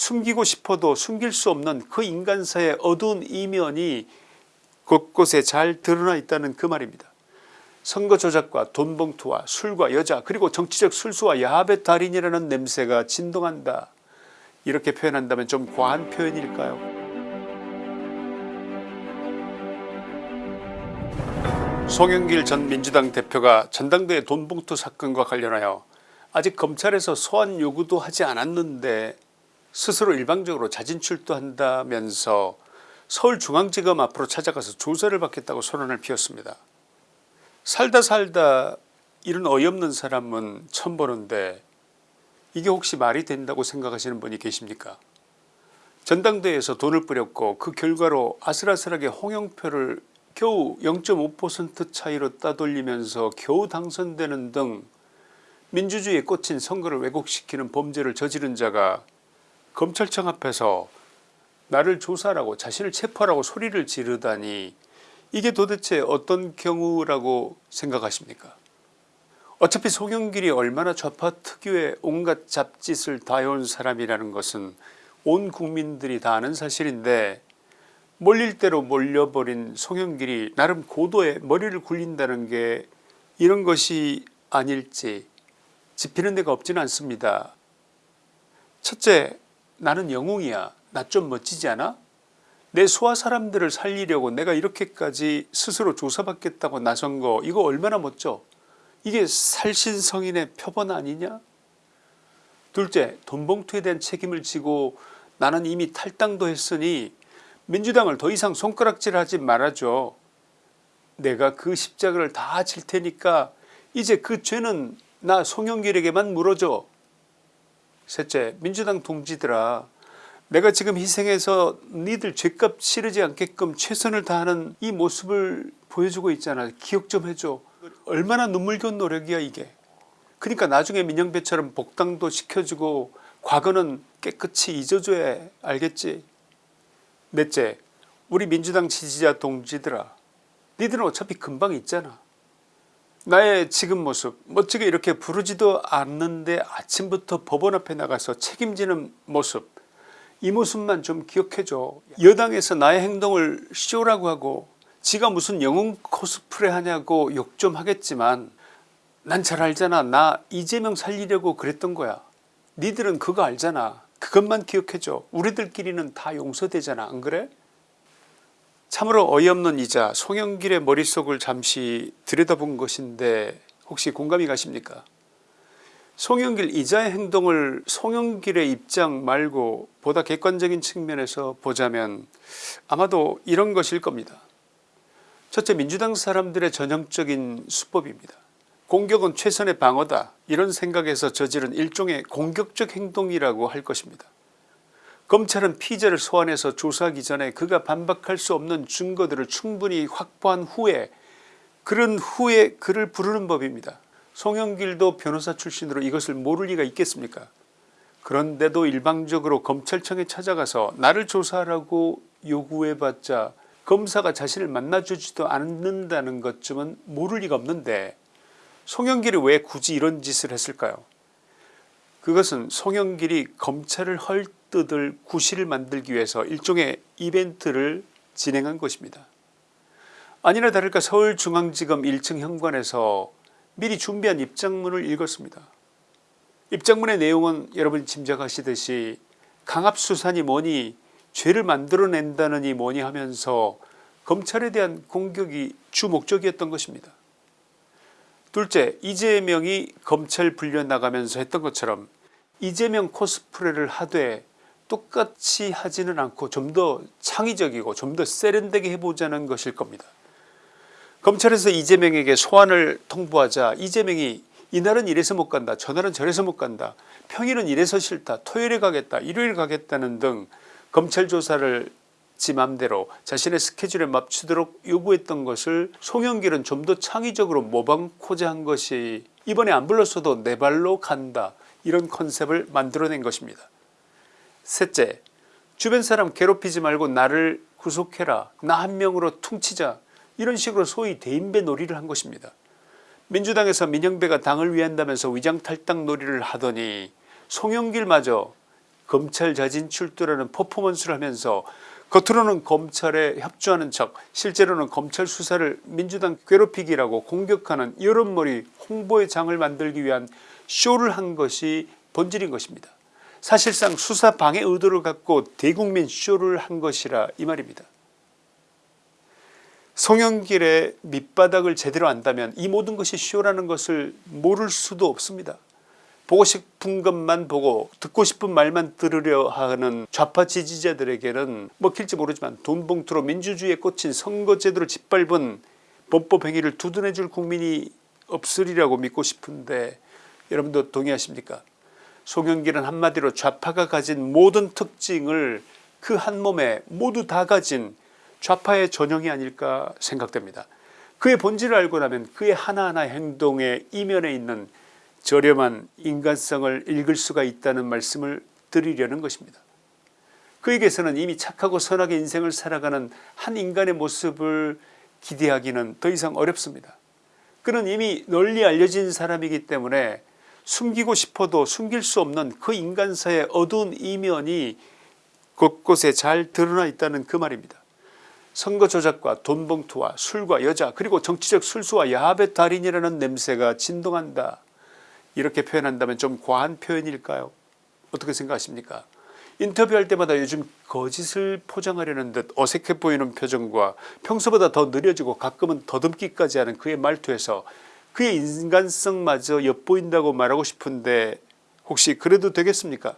숨기고 싶어도 숨길 수 없는 그 인간사의 어두운 이면이 곳곳에 잘 드러나 있다는 그 말입니다. 선거 조작과 돈 봉투와 술과 여자 그리고 정치적 술수와 야합의 달인이라는 냄새가 진동한다. 이렇게 표현한다면 좀 과한 표현일까요? 송영길 전 민주당 대표가 전당대회 돈봉투 사건과 관련하여 아직 검찰에서 소환 요구도 하지 않았는데 스스로 일방적으로 자진 출두한다면서 서울중앙지검 앞으로 찾아가서 조사를 받겠다고 선언을 피웠습니다. 살다 살다 이런 어이없는 사람은 처음 보는데 이게 혹시 말이 된다고 생각하시는 분이 계십니까 전당대회에서 돈을 뿌렸고 그 결과로 아슬아슬하게 홍영표를 겨우 0.5% 차이로 따돌리면서 겨우 당선되는 등 민주주의에 꽂힌 선거를 왜곡시키는 범죄를 저지른 자가 검찰청 앞에서 나를 조사하라고 자신을 체포하라고 소리를 지르다니 이게 도대체 어떤 경우라고 생각하십니까 어차피 송영길이 얼마나 좌파 특유의 온갖 잡짓을 다 해온 사람이라는 것은 온 국민들이 다 아는 사실인데 몰릴 대로 몰려버린 송영길이 나름 고도의 머리를 굴린다는 게 이런 것이 아닐지 짚히는 데가 없지는 않습니다. 첫째 나는 영웅이야. 나 좀 멋지지 않아? 내 소아 사람들을 살리려고 내가 이렇게까지 스스로 조사받겠다고 나선 거 이거 얼마나 멋져? 이게 살신성인의 표본 아니냐? 둘째 돈봉투에 대한 책임을 지고 나는 이미 탈당도 했으니 민주당을 더 이상 손가락질하지 말아줘. 내가 그 십자가를 다 질 테니까 이제 그 죄는 나 송영길에게만 물어줘 셋째 민주당 동지들아 내가 지금 희생해서 니들 죄값 치르지 않게끔 최선을 다하는 이 모습을 보여주고 있잖아. 기억 좀 해줘. 얼마나 눈물겨운 노력이야 이게. 그러니까 나중에 민영배처럼 복당도 시켜주고 과거는 깨끗이 잊어줘야 해. 알겠지? 넷째 우리 민주당 지지자 동지들아 니들은 어차피 금방 있잖아 나의 지금 모습 멋지게 이렇게 부르지도 않는데 아침부터 법원 앞에 나가서 책임지는 모습. 이 모습만 좀 기억해줘. 여당에서 나의 행동을 쇼라고 하고 지가 무슨 영웅 코스프레 하냐고 욕 좀 하겠지만 난 잘 알잖아. 나 이재명 살리려고 그랬던 거야. 니들은 그거 알잖아. 그것만 기억해줘. 우리들끼리는 다 용서되잖아. 안 그래 참으로 어이없는 이자 송영길의 머릿속을 잠시 들여다본 것인데 혹시 공감이 가십니까? 송영길 이자의 행동을 송영길의 입장 말고 보다 객관적인 측면에서 보자면 아마도 이런 것일 겁니다. 첫째 민주당 사람들의 전형적인 수법입니다. 공격은 최선의 방어다. 이런 생각에서 저지른 일종의 공격적 행동이라고 할 것입니다 검찰은 피의자를 소환해서 조사하기 전에 그가 반박할 수 없는 증거들을 충분히 확보한 후에 그런 후에 그를 부르는 법입니다. 송영길도 변호사 출신으로 이것을 모를 리가 있겠습니까 그런데도 일방적으로 검찰청에 찾아가서 나를 조사하라고 요구해봤자 검사가 자신을 만나주지도 않는다는 것쯤은 모를 리가 없는데 송영길이 왜 굳이 이런 짓을 했을까요 그것은 송영길이 검찰을 헐 뜯을 구실을 만들기 위해서 일종의 이벤트를 진행한 것입니다. 아니나 다를까 서울중앙지검 1층 현관에서 미리 준비한 입장문을 읽었습니다. 입장문의 내용은 여러분 짐작하시듯이 강압수사니 뭐니 죄를 만들어낸다느니 뭐니 하면서 검찰에 대한 공격이 주 목적이었던 것입니다. 둘째 이재명이 검찰 불려 나가면서 했던 것처럼 이재명 코스프레를 하되 똑같이 하지는 않고 좀 더 창의적이고 좀 더 세련되게 해보자는 것일 겁니다. 검찰에서 이재명에게 소환을 통보하자 이재명이 이날은 이래서 못 간다 저날은 저래서 못 간다 평일은 이래서 싫다 토요일에 가겠다 일요일 가겠다는 등 검찰 조사를 지 맘대로 자신의 스케줄에 맞추도록 요구했던 것을 송영길은 좀 더 창의적으로 모방코자 한 것이 이번에 안 불렀어도 내 발로 간다 이런 컨셉을 만들어낸 것입니다. 셋째 주변 사람 괴롭히지 말고 나를 구속해라 나 한 명으로 퉁치자 이런 식으로 소위 대인배 놀이를 한 것입니다. 민주당에서 민영배가 당을 위한다면서 위장탈당 놀이를 하더니 송영길마저 검찰 자진 출두라는 퍼포먼스를 하면서 겉으로는 검찰에 협조하는 척 실제로는 검찰 수사를 민주당 괴롭히기라고 공격하는 여론몰이 홍보의 장을 만들기 위한 쇼를 한 것이 본질인 것입니다. 사실상 수사 방해 의도를 갖고 대국민 쇼를 한 것이라 이 말입니다. 송영길의 밑바닥을 제대로 안다면 이 모든 것이 쇼라는 것을 모를 수도 없습니다. 보고 싶은 것만 보고 듣고 싶은 말만 들으려 하는 좌파 지지자들에게는 먹힐지 모르지만 돈봉투로 민주주의에 꽂힌 선거제도를 짓밟은 범법행위를 두둔해 줄 국민이 없으리라고 믿고 싶은데 여러분도 동의하십니까 송영길은 한마디로 좌파가 가진 모든 특징을 그 한 몸에 모두 다 가진 좌파의 전형이 아닐까 생각됩니다. 그의 본질을 알고 나면 그의 하나하나 행동의 이면에 있는 저렴한 인간성을 읽을 수가 있다는 말씀을 드리려는 것입니다. 그에게서는 이미 착하고 선하게 인생을 살아가는 한 인간의 모습을 기대하기는 더 이상 어렵습니다. 그는 이미 널리 알려진 사람이기 때문에 숨기고 싶어도 숨길 수 없는 그 인간사의 어두운 이면이 곳곳에 잘 드러나 있다는 그 말입니다. 선거 조작과 돈봉투와 술과 여자 그리고 정치적 술수와 야합의 달인이라는 냄새가 진동한다. 이렇게 표현한다면 좀 과한 표현일까요 어떻게 생각하십니까 인터뷰할 때마다 요즘 거짓을 포장하려는 듯 어색해 보이는 표정과 평소보다 더 느려지고 가끔은 더듬기까지 하는 그의 말투에서 그의 인간성마저 엿보인다고 말하고 싶은데 혹시 그래도 되겠습니까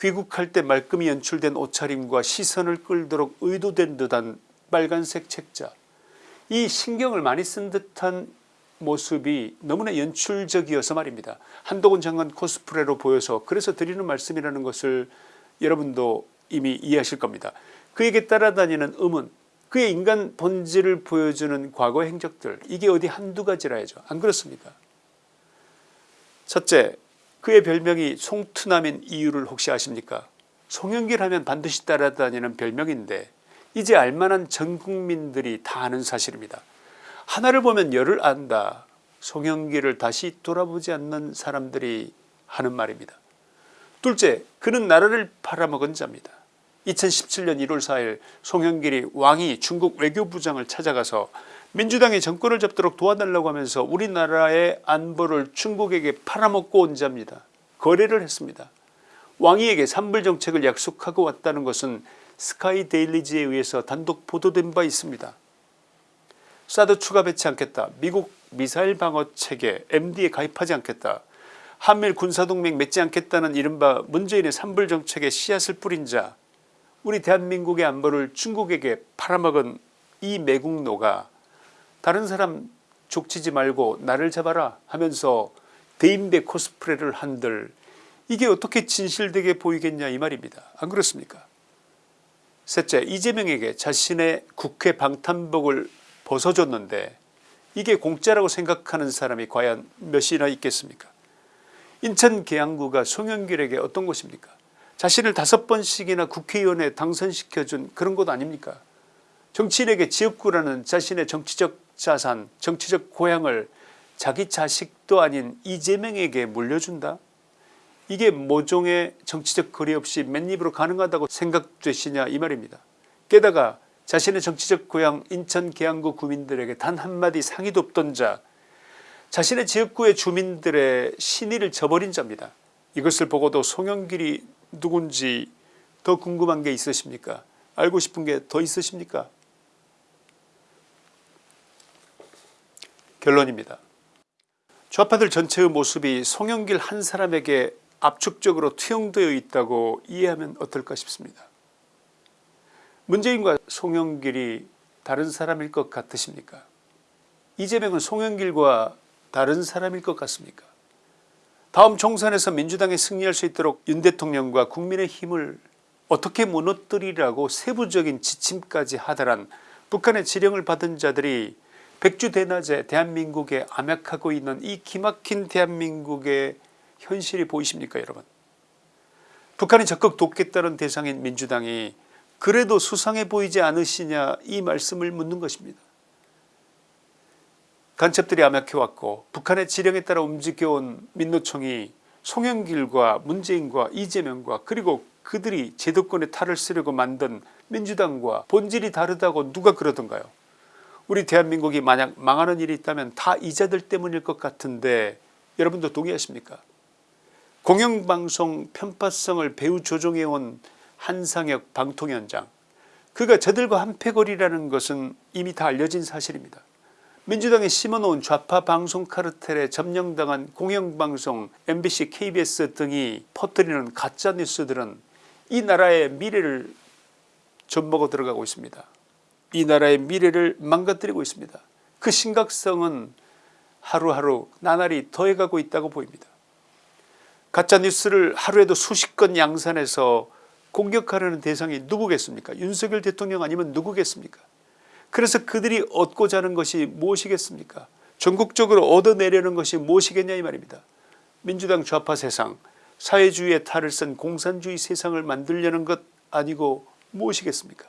귀국할 때 말끔히 연출된 옷차림과 시선을 끌도록 의도된 듯한 빨간색 책자 이 신경을 많이 쓴 듯한 모습이 너무나 연출적이어서 말입니다. 한동훈 장관 코스프레로 보여서 그래서 드리는 말씀이라는 것을 여러분도 이미 이해하실 겁니다. 그에게 따라다니는 음은 그의 인간 본질을 보여주는 과거 행적들 이게 어디 한두 가지라야죠. 안 그렇습니까 첫째 그의 별명이 송투남인 이유를 혹시 아십니까 송영길 하면 반드시 따라다니는 별명인데 이제 알만한 전 국민들이 다 아는 사실입니다. 하나를 보면 열을 안다. 송영길을 다시 돌아보지 않는 사람들이 하는 말입니다. 둘째 그는 나라를 팔아먹은 자입니다. 2017년 1월 4일 송영길이 왕이 중국 외교부장을 찾아가서 민주당이 정권을 잡도록 도와달라고 하면서 우리나라의 안보를 중국에게 팔아먹고 온 자입니다. 거래를 했습니다. 왕위에게 산불정책을 약속하고 왔다는 것은 스카이데일리지에 의해서 단독 보도된 바 있습니다. 사드 추가 배치 않겠다. 미국 미사일 방어 체계 MD에 가입하지 않겠다. 한밀 군사동맹 맺지 않겠다는 이른바 문재인의 산불정책에 씨앗을 뿌린 자 우리 대한민국의 안보를 중국에게 팔아먹은 이 매국노가 다른 사람 족치지 말고 나를 잡아라 하면서 대인배 코스프레를 한들 이게 어떻게 진실되게 보이겠냐 이 말입니다. 안 그렇습니까? 셋째 이재명에게 자신의 국회 방탄복을 벗어줬는데 이게 공짜라고 생각하는 사람이 과연 몇이나 있겠습니까? 인천 계양구가 송영길에게 어떤 곳입니까 자신을 다섯 번씩이나 국회의원에 당선시켜준 그런 곳 아닙니까? 정치인에게 지역구라는 자신의 정치적 자산 정치적 고향을 자기 자식도 아닌 이재명에게 물려준다? 이게 모종의 정치적 거리 없이 맨입으로 가능하다고 생각되시냐 이 말입니다. 게다가 자신의 정치적 고향 인천 계양구 구민들에게 단 한마디 상의도 없던 자 자신의 지역구의 주민들의 신의를 저버린 자입니다. 이것을 보고도 송영길이 누군지 더 궁금한 게 있으십니까 알고 싶은 게 더 있으십니까 결론입니다. 좌파들 전체의 모습이 송영길 한 사람에게 압축적으로 투영되어 있다고 이해하면 어떨까 싶습니다. 문재인과 송영길이 다른 사람일 것 같으십니까 이재명은 송영길과 다른 사람일 것 같습니까 다음 총선에서 민주당이 승리할 수 있도록 윤 대통령과 국민의 힘을 어떻게 무너뜨리라고 세부적인 지침까지 하다란 북한의 지령을 받은 자들이 백주대낮에 대한민국에 암약하고 있는 이 기막힌 대한민국의 현실이 보이십니까 여러분 북한이 적극 돕겠다는 대상인 민주당이 그래도 수상해 보이지 않으시냐 이 말씀을 묻는 것입니다. 간첩들이 암약해왔고 북한의 지령에 따라 움직여온 민노총이 송영길과 문재인과 이재명과 그리고 그들이 제도권에 탈을 쓰려고 만든 민주당과 본질이 다르다고 누가 그러던가요? 우리 대한민국이 만약 망하는 일이 있다면 다 이자들 때문일 것 같은데 여러분도 동의하십니까? 공영방송 편파성을 배후 조종해온 한상혁 방통위원장. 그가 저들과 한패거리라는 것은 이미 다 알려진 사실입니다. 민주당이 심어놓은 좌파 방송 카르텔에 점령당한 공영방송 MBC KBS 등이 퍼뜨리는 가짜뉴스들은 이 나라의 미래를 좀먹어 들어가고 있습니다. 이 나라의 미래를 망가뜨리고 있습니다. 그 심각성은 하루하루 나날이 더해가고 있다고 보입니다. 가짜뉴스를 하루에도 수십 건 양산해서 공격하려는 대상이 누구겠습니까 윤석열 대통령 아니면 누구겠습니까 그래서 그들이 얻고자 하는 것이 무엇이겠습니까? 전국적으로 얻어내려는 것이 무엇이겠냐 이 말입니다. 민주당 좌파 세상 사회주의의 탈을 쓴 공산주의 세상을 만들려는 것 아니고 무엇이겠습니까?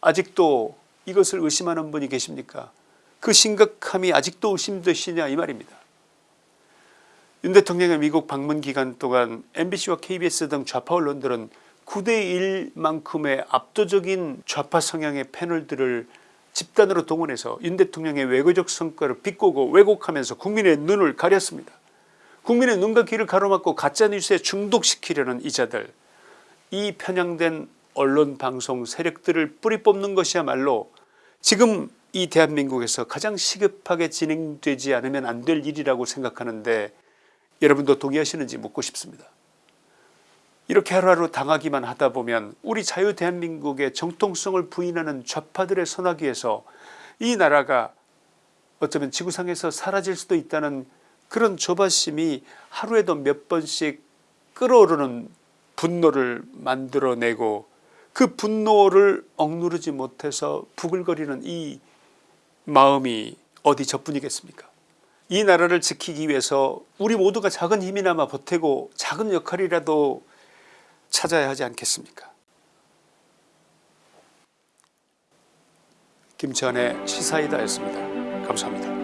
아직도 이것을 의심하는 분이 계십니까? 그 심각함이 아직도 의심되시냐 이 말입니다. 윤 대통령의 미국 방문 기간 동안 MBC와 KBS 등 좌파 언론들은 9대1만큼의 압도적인 좌파 성향의 패널들을 집단으로 동원해서 윤 대통령의 외교적 성과를 비꼬고 왜곡하면서 국민의 눈을 가렸습니다. 국민의 눈과 귀를 가로막고 가짜뉴스에 중독시키려는 이자들 이 편향된 언론 방송 세력들을 뿌리 뽑는 것이야말로 지금 이 대한민국에서 가장 시급하게 진행되지 않으면 안 될 일이라고 생각하는데 여러분도 동의하시는지 묻고 싶습니다. 이렇게 하루하루 당하기만 하다 보면 우리 자유 대한민국의 정통성을 부인하는 좌파들의 선하기에서 이 나라가 어쩌면 지구상에서 사라질 수도 있다는 그런 조바심이 하루에도 몇 번씩 끓어오르는 분노를 만들어내고 그 분노를 억누르지 못해서 부글거리는 이 마음이 어디 저뿐이겠습니까? 이 나라를 지키기 위해서 우리 모두가 작은 힘이나마 보태고 작은 역할이라도 찾아야 하지 않겠습니까 김치환의 시사이다였습니다. 감사합니다.